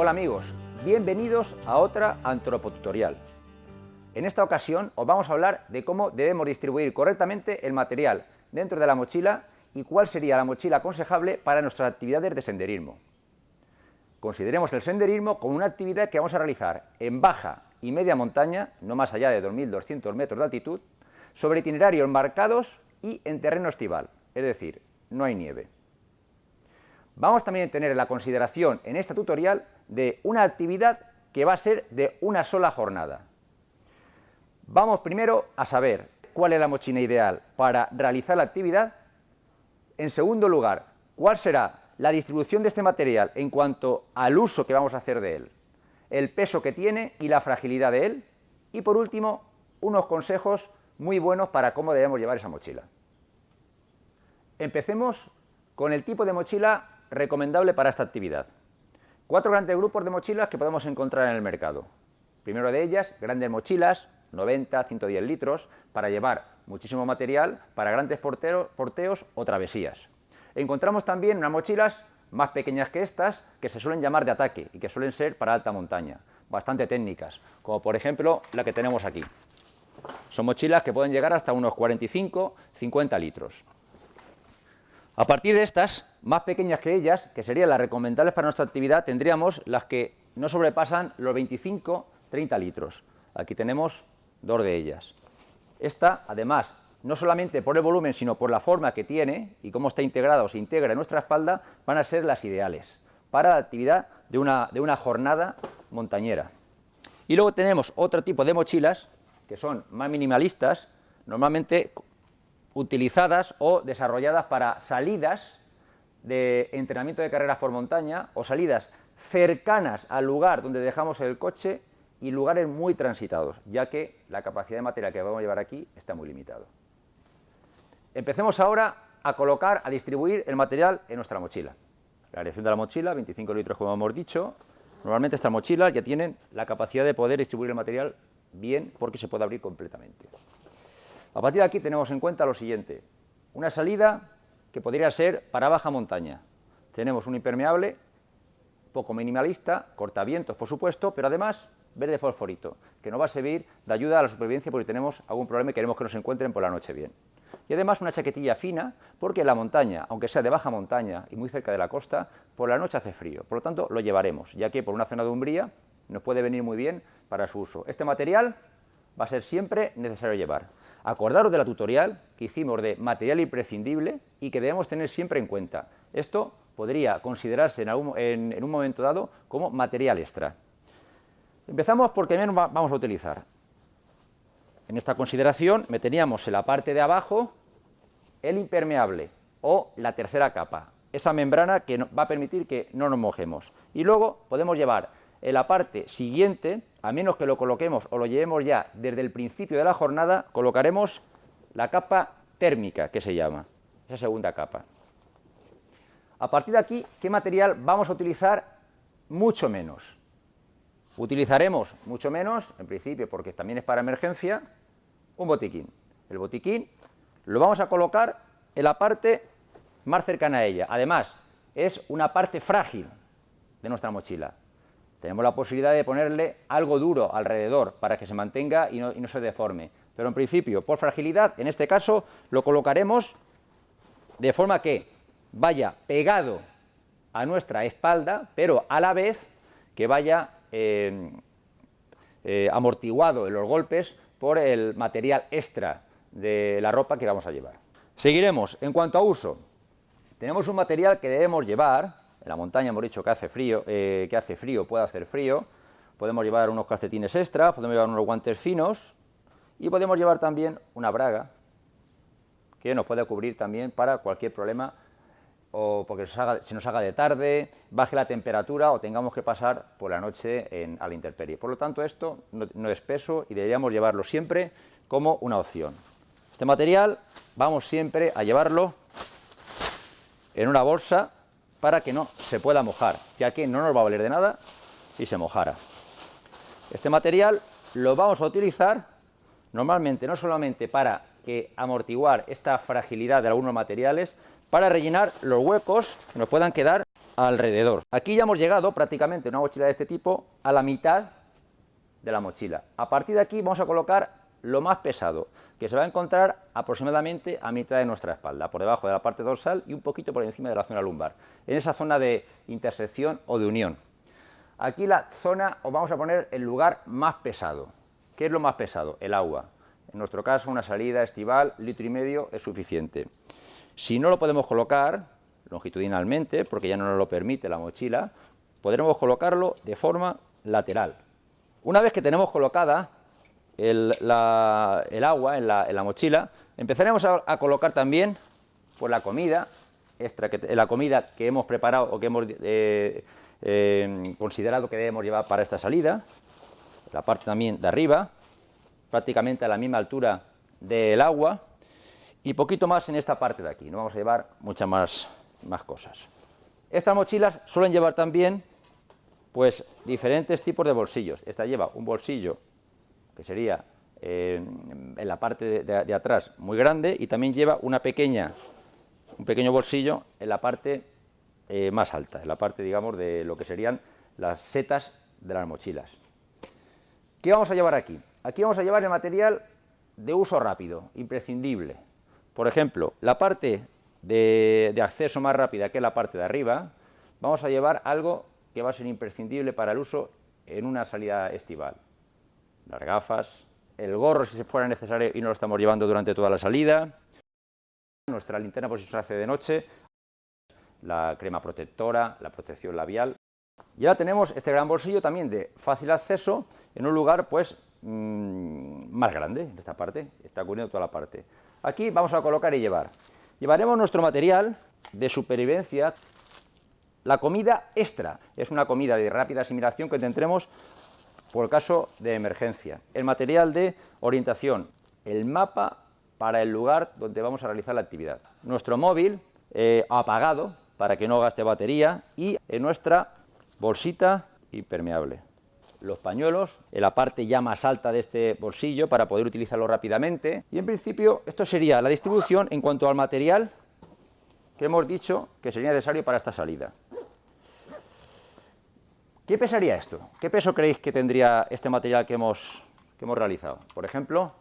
Hola amigos, bienvenidos a otra antropotutorial. En esta ocasión os vamos a hablar de cómo debemos distribuir correctamente el material dentro de la mochila y cuál sería la mochila aconsejable para nuestras actividades de senderismo. Consideremos el senderismo como una actividad que vamos a realizar en baja y media montaña, no más allá de 2.200 metros de altitud, sobre itinerarios marcados y en terreno estival, es decir, no hay nieve. Vamos también a tener la consideración en esta tutorial de una actividad que va a ser de una sola jornada. Vamos primero a saber cuál es la mochila ideal para realizar la actividad. En segundo lugar, cuál será la distribución de este material en cuanto al uso que vamos a hacer de él, el peso que tiene y la fragilidad de él. Y por último, unos consejos muy buenos para cómo debemos llevar esa mochila. Empecemos con el tipo de mochila recomendable para esta actividad. Cuatro grandes grupos de mochilas que podemos encontrar en el mercado. Primero de ellas, grandes mochilas, 90, 110 litros, para llevar muchísimo material para grandes porteos o travesías. Encontramos también unas mochilas más pequeñas que estas, que se suelen llamar de ataque y que suelen ser para alta montaña, bastante técnicas, como por ejemplo la que tenemos aquí. Son mochilas que pueden llegar hasta unos 45-50 litros. A partir de estas, más pequeñas que ellas, que serían las recomendables para nuestra actividad, tendríamos las que no sobrepasan los 25-30 litros. Aquí tenemos dos de ellas. Esta, además, no solamente por el volumen, sino por la forma que tiene y cómo está integrada o se integra en nuestra espalda, van a ser las ideales para la actividad de una, de una jornada montañera. Y luego tenemos otro tipo de mochilas, que son más minimalistas, normalmente utilizadas o desarrolladas para salidas de entrenamiento de carreras por montaña o salidas cercanas al lugar donde dejamos el coche y lugares muy transitados, ya que la capacidad de material que vamos a llevar aquí está muy limitado. Empecemos ahora a colocar, a distribuir el material en nuestra mochila. La dirección de la mochila, 25 litros como hemos dicho. Normalmente estas mochilas ya tienen la capacidad de poder distribuir el material bien porque se puede abrir completamente. A partir de aquí tenemos en cuenta lo siguiente, una salida que podría ser para baja montaña. Tenemos un impermeable poco minimalista, cortavientos por supuesto, pero además verde fosforito, que nos va a servir de ayuda a la supervivencia porque tenemos algún problema y queremos que nos encuentren por la noche bien. Y además una chaquetilla fina, porque la montaña, aunque sea de baja montaña y muy cerca de la costa, por la noche hace frío. Por lo tanto, lo llevaremos, ya que por una zona de umbría nos puede venir muy bien para su uso. Este material va a ser siempre necesario llevar. Acordaros de la tutorial que hicimos de material imprescindible y que debemos tener siempre en cuenta. Esto podría considerarse en, un momento dado como material extra. Empezamos por qué menos vamos a utilizar. En esta consideración meteríamos en la parte de abajo el impermeable o la tercera capa, esa membrana que va a permitir que no nos mojemos. Y luego podemos llevar en la parte siguiente, a menos que lo coloquemos o lo llevemos ya desde el principio de la jornada, colocaremos la capa térmica, que se llama, esa segunda capa. A partir de aquí, ¿qué material vamos a utilizar? Mucho menos. Utilizaremos mucho menos, en principio porque también es para emergencia, un botiquín. El botiquín lo vamos a colocar en la parte más cercana a ella. Además, es una parte frágil de nuestra mochila tenemos la posibilidad de ponerle algo duro alrededor para que se mantenga y no, se deforme. Pero en principio, por fragilidad, en este caso, lo colocaremos de forma que vaya pegado a nuestra espalda, pero a la vez que vaya eh, eh, amortiguado en los golpes por el material extra de la ropa que vamos a llevar. Seguiremos. En cuanto a uso, tenemos un material que debemos llevar, en la montaña hemos dicho que hace frío, eh, que hace frío, puede hacer frío, podemos llevar unos calcetines extra, podemos llevar unos guantes finos y podemos llevar también una braga que nos puede cubrir también para cualquier problema o porque se nos haga de tarde, baje la temperatura o tengamos que pasar por la noche en, a la intemperie. Por lo tanto, esto no, no es peso y deberíamos llevarlo siempre como una opción. Este material vamos siempre a llevarlo en una bolsa para que no se pueda mojar, ya que no nos va a valer de nada si se mojara. Este material lo vamos a utilizar normalmente no solamente para que amortiguar esta fragilidad de algunos materiales, para rellenar los huecos que nos puedan quedar alrededor. Aquí ya hemos llegado prácticamente una mochila de este tipo a la mitad de la mochila. A partir de aquí vamos a colocar lo más pesado, que se va a encontrar aproximadamente a mitad de nuestra espalda, por debajo de la parte dorsal y un poquito por encima de la zona lumbar, en esa zona de intersección o de unión. Aquí la zona, os vamos a poner el lugar más pesado. ¿Qué es lo más pesado? El agua. En nuestro caso, una salida estival, litro y medio, es suficiente. Si no lo podemos colocar longitudinalmente, porque ya no nos lo permite la mochila, podremos colocarlo de forma lateral. Una vez que tenemos colocada el, agua en la, mochila, empezaremos a, colocar también pues, la comida extra, que, la comida que hemos preparado o que hemos eh, eh, considerado que debemos llevar para esta salida, la parte también de arriba, prácticamente a la misma altura del agua, y poquito más en esta parte de aquí, no vamos a llevar muchas más, más cosas. Estas mochilas suelen llevar también pues diferentes tipos de bolsillos. Esta lleva un bolsillo que sería eh, en la parte de, atrás muy grande y también lleva una pequeña, un pequeño bolsillo en la parte eh, más alta, en la parte, digamos, de lo que serían las setas de las mochilas. ¿Qué vamos a llevar aquí? Aquí vamos a llevar el material de uso rápido, imprescindible. Por ejemplo, la parte de, de acceso más rápida, que la parte de arriba, vamos a llevar algo que va a ser imprescindible para el uso en una salida estival las gafas, el gorro si se fuera necesario y no lo estamos llevando durante toda la salida, nuestra linterna por si se hace de noche, la crema protectora, la protección labial. Y ahora tenemos este gran bolsillo también de fácil acceso en un lugar pues mm, más grande, en esta parte, está cubriendo toda la parte. Aquí vamos a colocar y llevar. Llevaremos nuestro material de supervivencia, la comida extra, es una comida de rápida asimilación que tendremos por caso de emergencia. El material de orientación, el mapa para el lugar donde vamos a realizar la actividad. Nuestro móvil eh, apagado para que no gaste batería y en nuestra bolsita impermeable. Los pañuelos en la parte ya más alta de este bolsillo para poder utilizarlo rápidamente. Y en principio esto sería la distribución en cuanto al material que hemos dicho que sería necesario para esta salida. ¿Qué pesaría esto? ¿Qué peso creéis que tendría este material que hemos, hemos realizado? Por ejemplo,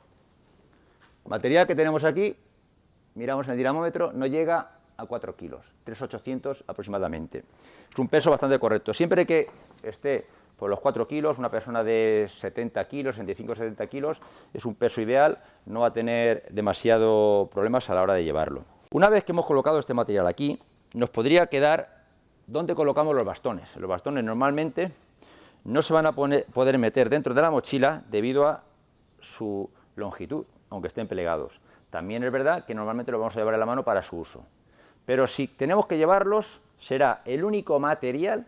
material que tenemos aquí, miramos en el dinamómetro, no llega a 4 kilos, 3,800 aproximadamente. Es un peso bastante correcto. Siempre que esté por los 4 kilos, una persona de 70 kilos, 65-70 kilos, es un peso ideal, no va a tener demasiado problemas a la hora de llevarlo. Una vez que hemos colocado este material aquí, nos podría quedar ¿Dónde colocamos los bastones? Los bastones normalmente no se van a poder meter dentro de la mochila debido a su longitud, aunque estén plegados. También es verdad que normalmente los vamos a llevar en la mano para su uso. Pero si tenemos que llevarlos, será el único material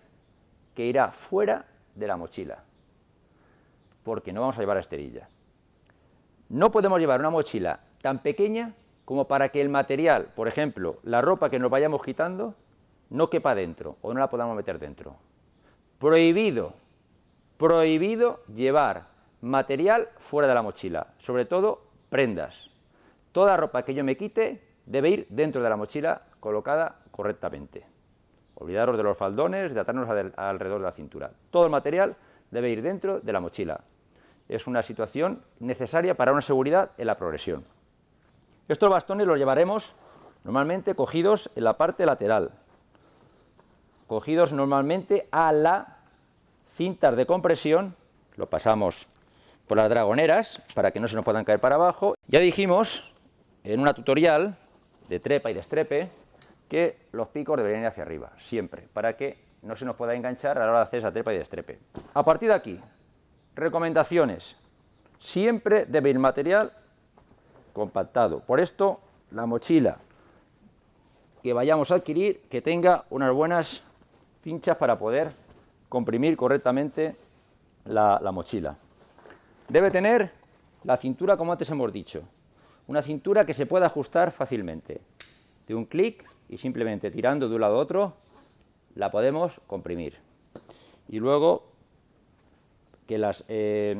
que irá fuera de la mochila, porque no vamos a llevar a esterilla. No podemos llevar una mochila tan pequeña como para que el material, por ejemplo, la ropa que nos vayamos quitando, no quepa dentro o no la podamos meter dentro. Prohibido, prohibido llevar material fuera de la mochila, sobre todo prendas. Toda ropa que yo me quite debe ir dentro de la mochila colocada correctamente. Olvidaros de los faldones, de atarnos alrededor de la cintura. Todo el material debe ir dentro de la mochila. Es una situación necesaria para una seguridad en la progresión. Estos bastones los llevaremos normalmente cogidos en la parte lateral, cogidos normalmente a la cintas de compresión, lo pasamos por las dragoneras para que no se nos puedan caer para abajo. Ya dijimos en una tutorial de trepa y destrepe que los picos deberían ir hacia arriba, siempre, para que no se nos pueda enganchar a la hora de hacer esa trepa y destrepe. A partir de aquí, recomendaciones. Siempre debe ir material compactado. Por esto, la mochila que vayamos a adquirir, que tenga unas buenas cinchas para poder comprimir correctamente la, mochila. Debe tener la cintura como antes hemos dicho, una cintura que se pueda ajustar fácilmente. De un clic y simplemente tirando de un lado a otro la podemos comprimir. Y luego que las, eh,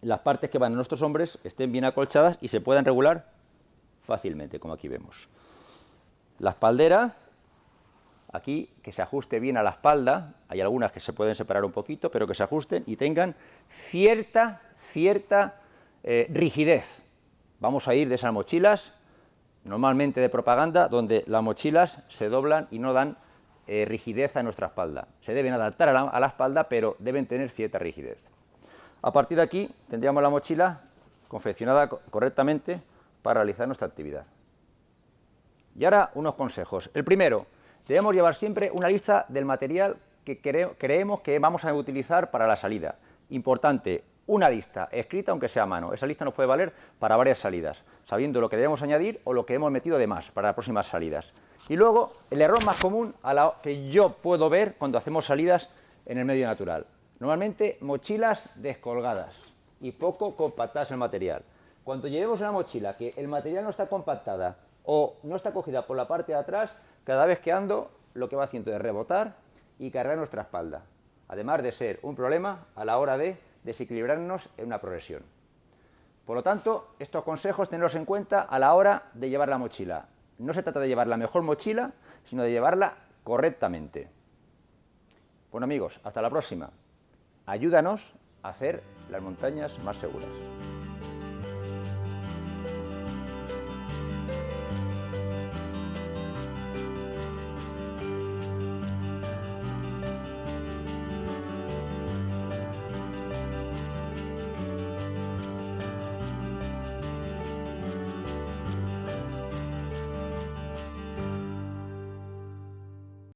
las partes que van a nuestros hombres estén bien acolchadas y se puedan regular fácilmente, como aquí vemos. La espaldera aquí que se ajuste bien a la espalda, hay algunas que se pueden separar un poquito, pero que se ajusten y tengan cierta, cierta eh, rigidez. Vamos a ir de esas mochilas, normalmente de propaganda, donde las mochilas se doblan y no dan eh, rigidez a nuestra espalda. Se deben adaptar a la, espalda, pero deben tener cierta rigidez. A partir de aquí tendríamos la mochila confeccionada correctamente para realizar nuestra actividad. Y ahora unos consejos. El primero, debemos llevar siempre una lista del material que creemos que vamos a utilizar para la salida. Importante, una lista escrita aunque sea a mano. Esa lista nos puede valer para varias salidas, sabiendo lo que debemos añadir o lo que hemos metido de más para las próximas salidas. Y luego, el error más común a la que yo puedo ver cuando hacemos salidas en el medio natural. Normalmente mochilas descolgadas y poco compactadas el material. Cuando llevemos una mochila que el material no está compactada o no está cogida por la parte de atrás, cada vez que ando lo que va haciendo es rebotar y cargar nuestra espalda, además de ser un problema a la hora de desequilibrarnos en una progresión. Por lo tanto, estos consejos tenlos en cuenta a la hora de llevar la mochila. No se trata de llevar la mejor mochila, sino de llevarla correctamente. Bueno amigos, hasta la próxima. Ayúdanos a hacer las montañas más seguras.